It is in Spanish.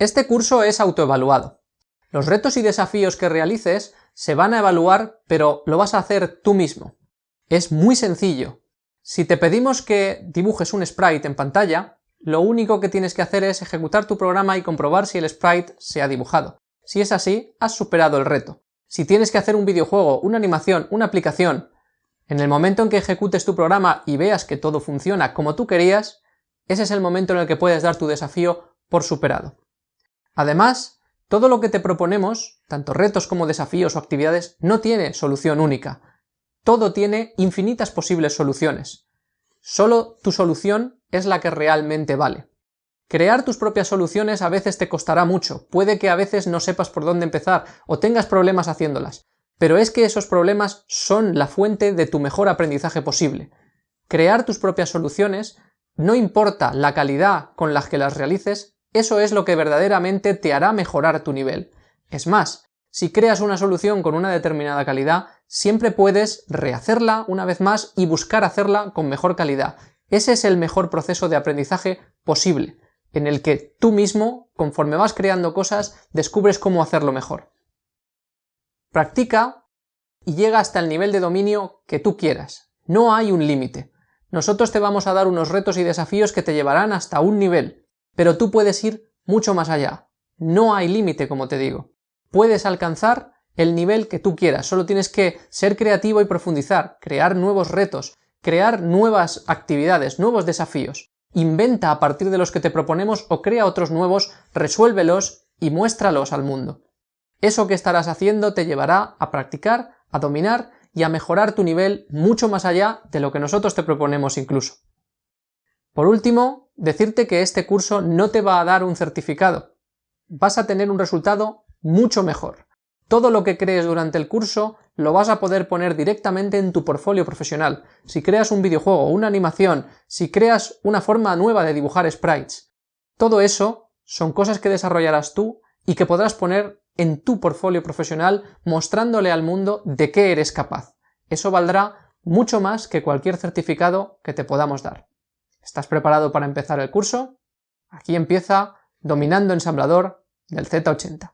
Este curso es autoevaluado. Los retos y desafíos que realices se van a evaluar, pero lo vas a hacer tú mismo. Es muy sencillo. Si te pedimos que dibujes un sprite en pantalla, lo único que tienes que hacer es ejecutar tu programa y comprobar si el sprite se ha dibujado. Si es así, has superado el reto. Si tienes que hacer un videojuego, una animación, una aplicación, en el momento en que ejecutes tu programa y veas que todo funciona como tú querías, ese es el momento en el que puedes dar tu desafío por superado. Además, todo lo que te proponemos, tanto retos como desafíos o actividades, no tiene solución única. Todo tiene infinitas posibles soluciones. Solo tu solución es la que realmente vale. Crear tus propias soluciones a veces te costará mucho, puede que a veces no sepas por dónde empezar o tengas problemas haciéndolas, pero es que esos problemas son la fuente de tu mejor aprendizaje posible. Crear tus propias soluciones, no importa la calidad con la que las realices, eso es lo que verdaderamente te hará mejorar tu nivel. Es más, si creas una solución con una determinada calidad, siempre puedes rehacerla una vez más y buscar hacerla con mejor calidad. Ese es el mejor proceso de aprendizaje posible, en el que tú mismo, conforme vas creando cosas, descubres cómo hacerlo mejor. Practica y llega hasta el nivel de dominio que tú quieras. No hay un límite. Nosotros te vamos a dar unos retos y desafíos que te llevarán hasta un nivel, pero tú puedes ir mucho más allá. No hay límite, como te digo. Puedes alcanzar el nivel que tú quieras, solo tienes que ser creativo y profundizar, crear nuevos retos, crear nuevas actividades, nuevos desafíos. Inventa a partir de los que te proponemos o crea otros nuevos, resuélvelos y muéstralos al mundo. Eso que estarás haciendo te llevará a practicar, a dominar y a mejorar tu nivel mucho más allá de lo que nosotros te proponemos incluso. Por último, decirte que este curso no te va a dar un certificado. Vas a tener un resultado mucho mejor. Todo lo que crees durante el curso lo vas a poder poner directamente en tu portfolio profesional. Si creas un videojuego, una animación, si creas una forma nueva de dibujar sprites, todo eso son cosas que desarrollarás tú y que podrás poner en tu portfolio profesional mostrándole al mundo de qué eres capaz. Eso valdrá mucho más que cualquier certificado que te podamos dar. ¿Estás preparado para empezar el curso? Aquí empieza Dominando Ensamblador del Z80.